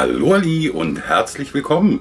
Hallo Ali und herzlich willkommen.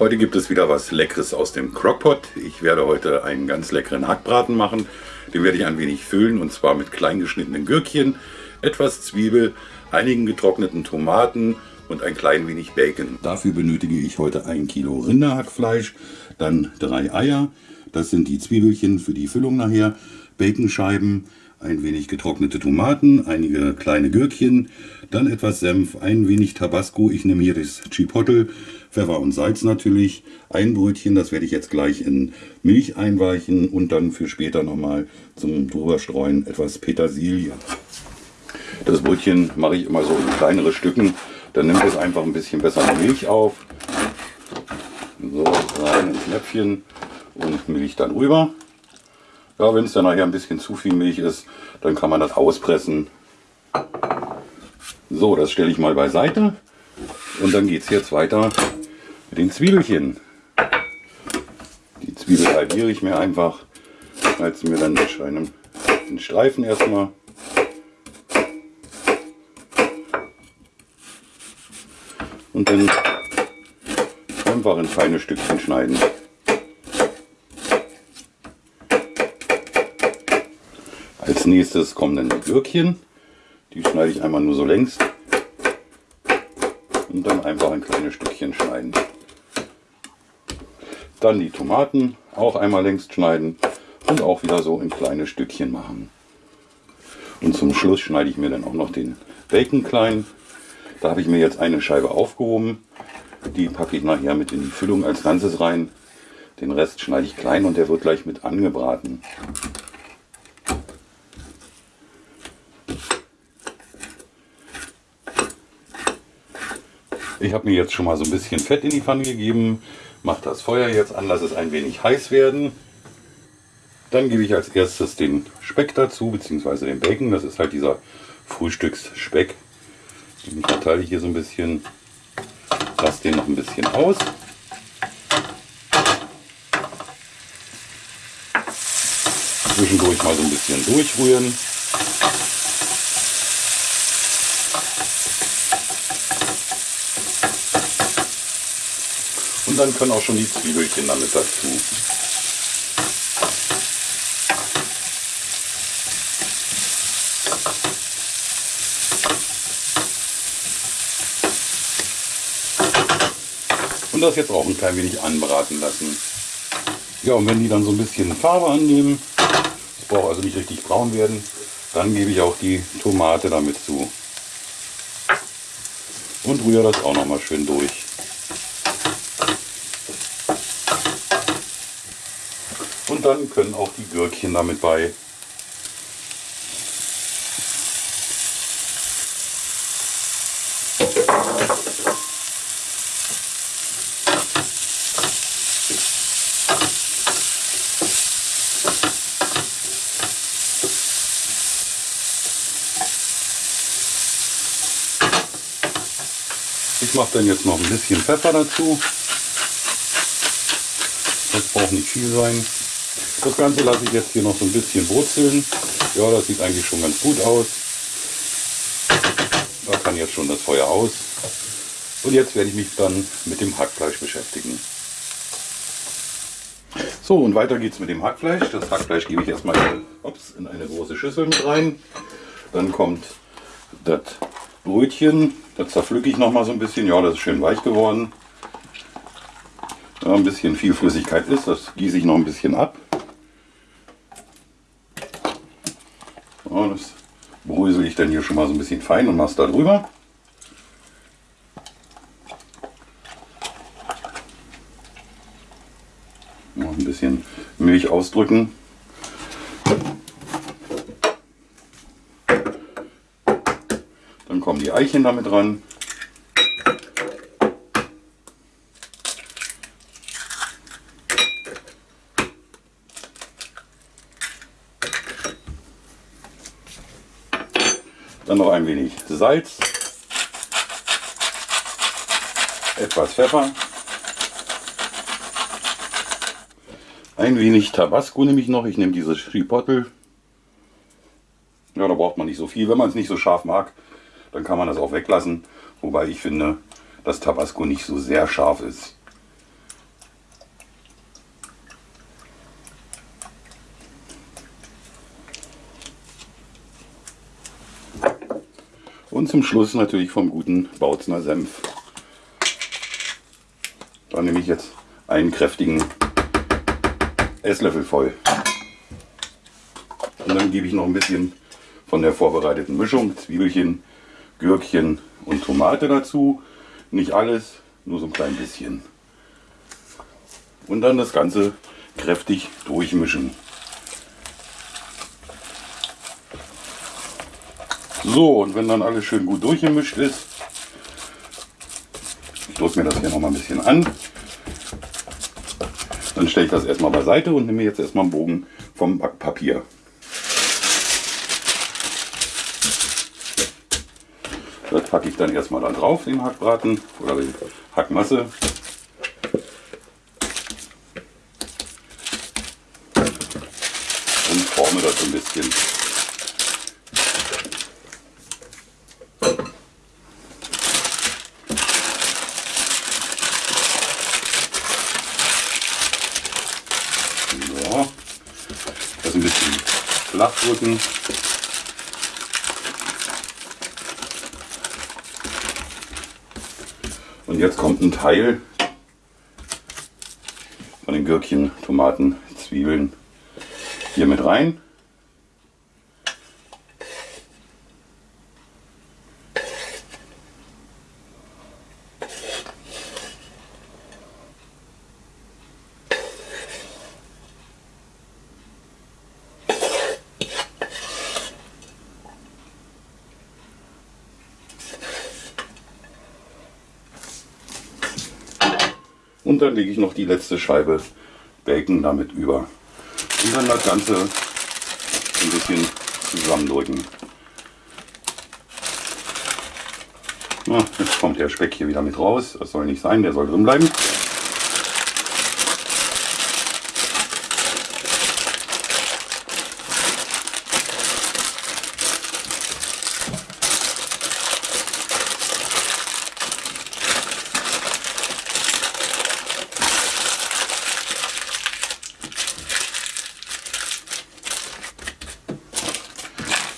Heute gibt es wieder was Leckeres aus dem Crockpot. Ich werde heute einen ganz leckeren Hackbraten machen. Den werde ich ein wenig füllen und zwar mit klein geschnittenen Gürkchen, etwas Zwiebel, einigen getrockneten Tomaten und ein klein wenig Bacon. Dafür benötige ich heute ein Kilo Rinderhackfleisch, dann drei Eier, das sind die Zwiebelchen für die Füllung nachher, Baconscheiben, ein wenig getrocknete Tomaten, einige kleine Gürkchen, dann etwas Senf, ein wenig Tabasco, ich nehme hier das Chipotle, Pfeffer und Salz natürlich, ein Brötchen, das werde ich jetzt gleich in Milch einweichen und dann für später nochmal zum drüberstreuen etwas Petersilie. Das Brötchen mache ich immer so in kleinere Stücken, dann nimmt es einfach ein bisschen besser Milch auf. So, rein ins Näpfchen und Milch dann rüber. Ja, wenn es dann nachher ein bisschen zu viel Milch ist, dann kann man das auspressen. So, das stelle ich mal beiseite. Und dann geht es jetzt weiter mit den Zwiebelchen. Die Zwiebel halbiere ich mir einfach, schneide mir dann in einem in Streifen erstmal. Und dann einfach in feine Stückchen schneiden. Nächstes kommen dann die Gürkchen. Die schneide ich einmal nur so längs. Und dann einfach ein kleines Stückchen schneiden. Dann die Tomaten auch einmal längs schneiden und auch wieder so in kleine Stückchen machen. Und zum Schluss schneide ich mir dann auch noch den Bacon klein. Da habe ich mir jetzt eine Scheibe aufgehoben. Die packe ich nachher mit in die Füllung als Ganzes rein. Den Rest schneide ich klein und der wird gleich mit angebraten. Ich habe mir jetzt schon mal so ein bisschen Fett in die Pfanne gegeben, mache das Feuer jetzt an, lasse es ein wenig heiß werden. Dann gebe ich als erstes den Speck dazu, beziehungsweise den Bacon. Das ist halt dieser Frühstücksspeck. Den verteile ich hier so ein bisschen, lasse den noch ein bisschen aus. Zwischendurch mal so ein bisschen durchrühren. Dann können auch schon die Zwiebelchen damit dazu. Und das jetzt auch ein klein wenig anbraten lassen. Ja, und wenn die dann so ein bisschen Farbe annehmen, es braucht also nicht richtig braun werden, dann gebe ich auch die Tomate damit zu. Und rühre das auch noch mal schön durch. Und dann können auch die Gürkchen damit bei. Ich mache dann jetzt noch ein bisschen Pfeffer dazu. Das braucht nicht viel sein. Das Ganze lasse ich jetzt hier noch so ein bisschen wurzeln. Ja, das sieht eigentlich schon ganz gut aus. Da kann jetzt schon das Feuer aus. Und jetzt werde ich mich dann mit dem Hackfleisch beschäftigen. So, und weiter geht es mit dem Hackfleisch. Das Hackfleisch gebe ich erstmal ups, in eine große Schüssel mit rein. Dann kommt das Brötchen. Das zerpflücke ich noch mal so ein bisschen. Ja, das ist schön weich geworden. Da ein bisschen viel Flüssigkeit ist, das gieße ich noch ein bisschen ab. Das brösel ich dann hier schon mal so ein bisschen fein und mache es da drüber. Noch ein bisschen Milch ausdrücken. Dann kommen die Eichen damit ran. Wenig Salz, etwas Pfeffer, ein wenig Tabasco nehme ich noch. Ich nehme dieses Chipotle. Ja, da braucht man nicht so viel. Wenn man es nicht so scharf mag, dann kann man das auch weglassen. Wobei ich finde, das Tabasco nicht so sehr scharf ist. Und zum Schluss natürlich vom guten Bautzner Senf. Da nehme ich jetzt einen kräftigen Esslöffel voll. Und dann gebe ich noch ein bisschen von der vorbereiteten Mischung, Zwiebelchen, Gürkchen und Tomate dazu. Nicht alles, nur so ein klein bisschen. Und dann das Ganze kräftig durchmischen. So, und wenn dann alles schön gut durchgemischt ist, ich drücke mir das hier noch mal ein bisschen an, dann stelle ich das erstmal beiseite und nehme jetzt erstmal einen Bogen vom Backpapier. Das packe ich dann erstmal da drauf, den Hackbraten oder die Hackmasse. Und forme das ein bisschen. So, das ein bisschen flach drücken. Und jetzt kommt ein Teil von den Gürkchen, Tomaten, Zwiebeln hier mit rein. Und dann lege ich noch die letzte Scheibe Bacon damit über. Und dann das Ganze ein bisschen zusammendrücken. Na, jetzt kommt der Speck hier wieder mit raus. Das soll nicht sein, der soll drin bleiben.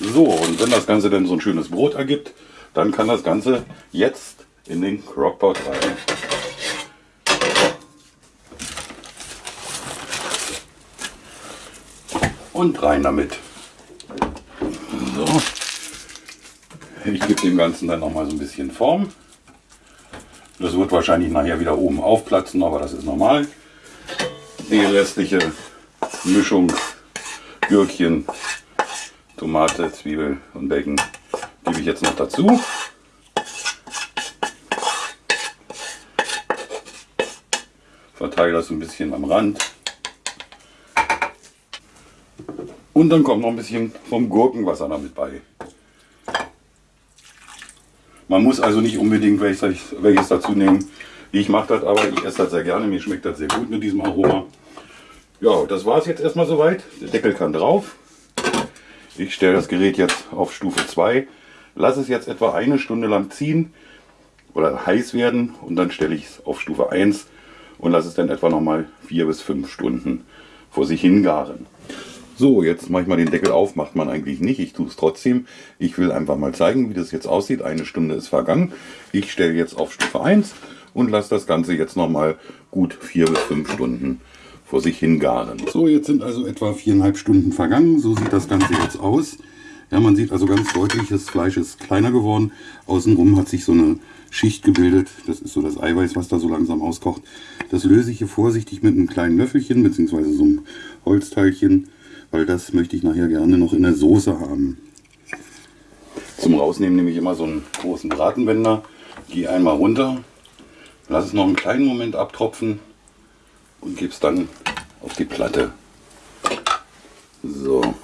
So, und wenn das Ganze dann so ein schönes Brot ergibt, dann kann das Ganze jetzt in den Crockpot rein. Und rein damit. So. Ich gebe dem Ganzen dann noch mal so ein bisschen Form. Das wird wahrscheinlich nachher wieder oben aufplatzen, aber das ist normal. Die restliche Mischung Gürkchen Tomate, Zwiebel und Bacon gebe ich jetzt noch dazu. Verteile das ein bisschen am Rand. Und dann kommt noch ein bisschen vom Gurkenwasser damit bei. Man muss also nicht unbedingt welches, welches dazu nehmen. Ich mache das aber, ich esse das sehr gerne. Mir schmeckt das sehr gut mit diesem Aroma. Ja, das war es jetzt erstmal soweit. Der Deckel kann drauf. Ich stelle das Gerät jetzt auf Stufe 2, lasse es jetzt etwa eine Stunde lang ziehen oder heiß werden und dann stelle ich es auf Stufe 1 und lasse es dann etwa nochmal 4 bis 5 Stunden vor sich hingaren. So, jetzt mache ich mal den Deckel auf, macht man eigentlich nicht, ich tue es trotzdem. Ich will einfach mal zeigen, wie das jetzt aussieht. Eine Stunde ist vergangen. Ich stelle jetzt auf Stufe 1 und lasse das Ganze jetzt nochmal gut 4 bis 5 Stunden vor sich hingaren. So, jetzt sind also etwa viereinhalb Stunden vergangen. So sieht das Ganze jetzt aus. Ja, man sieht also ganz deutlich, das Fleisch ist kleiner geworden. Außenrum hat sich so eine Schicht gebildet. Das ist so das Eiweiß, was da so langsam auskocht. Das löse ich hier vorsichtig mit einem kleinen Löffelchen, beziehungsweise so einem Holzteilchen, weil das möchte ich nachher gerne noch in der Soße haben. Zum Rausnehmen nehme ich immer so einen großen Bratenwender, gehe einmal runter, lasse es noch einen kleinen Moment abtropfen und gebe es dann auf die Platte. So,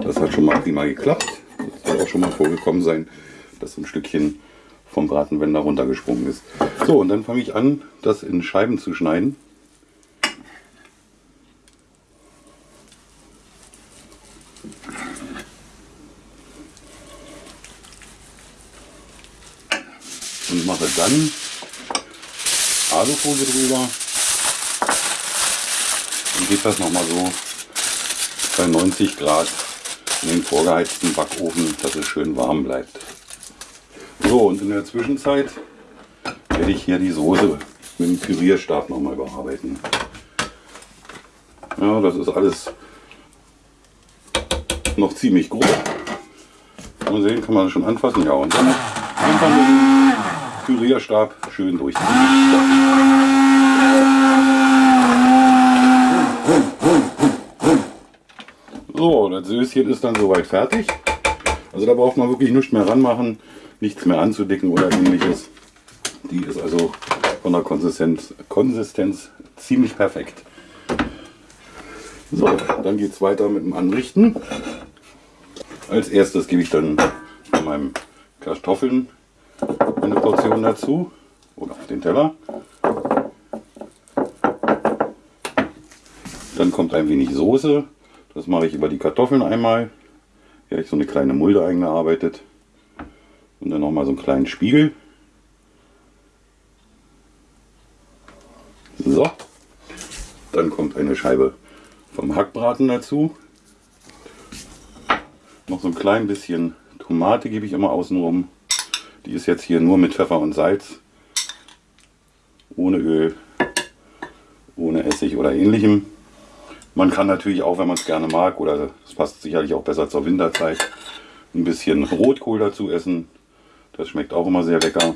das hat schon mal prima geklappt. Das soll auch schon mal vorgekommen sein, dass ein Stückchen vom Bratenwender runtergesprungen ist. So, und dann fange ich an, das in Scheiben zu schneiden. Und mache Dann Alufolie drüber. Dann geht das nochmal so bei 90 Grad in den vorgeheizten Backofen, dass es schön warm bleibt. So, und in der Zwischenzeit werde ich hier die Soße mit dem Pürierstab nochmal überarbeiten. Ja, das ist alles noch ziemlich grob. Mal sehen, kann man schon anfassen. Ja, und dann einfach mit dem Pürierstab schön durchziehen. So, das Söschen ist dann soweit fertig. Also da braucht man wirklich nichts mehr ranmachen, nichts mehr anzudicken oder ähnliches. Die ist also von der Konsistenz, Konsistenz ziemlich perfekt. So, dann geht es weiter mit dem Anrichten. Als erstes gebe ich dann meinem Kartoffeln eine Portion dazu oder auf den Teller. Dann kommt ein wenig Soße. Das mache ich über die Kartoffeln einmal. Hier habe ich so eine kleine Mulde eingearbeitet. Und dann nochmal so einen kleinen Spiegel. So. Dann kommt eine Scheibe vom Hackbraten dazu. Noch so ein klein bisschen Tomate gebe ich immer außenrum. Die ist jetzt hier nur mit Pfeffer und Salz. Ohne Öl, ohne Essig oder ähnlichem. Man kann natürlich auch, wenn man es gerne mag, oder es passt sicherlich auch besser zur Winterzeit, ein bisschen Rotkohl dazu essen. Das schmeckt auch immer sehr lecker.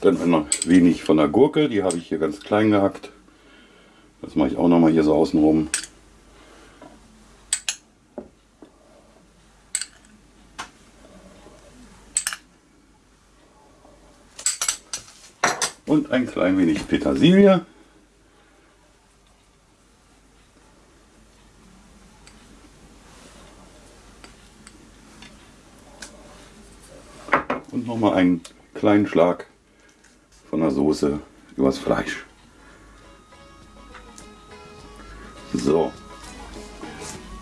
Dann ein wenig von der Gurke, die habe ich hier ganz klein gehackt. Das mache ich auch noch mal hier so außenrum. Und ein klein wenig Petersilie. Und noch mal einen kleinen Schlag von der Soße übers Fleisch. So,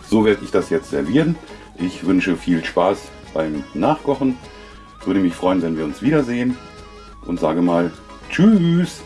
so werde ich das jetzt servieren. Ich wünsche viel Spaß beim Nachkochen. Würde mich freuen, wenn wir uns wiedersehen und sage mal Tschüss.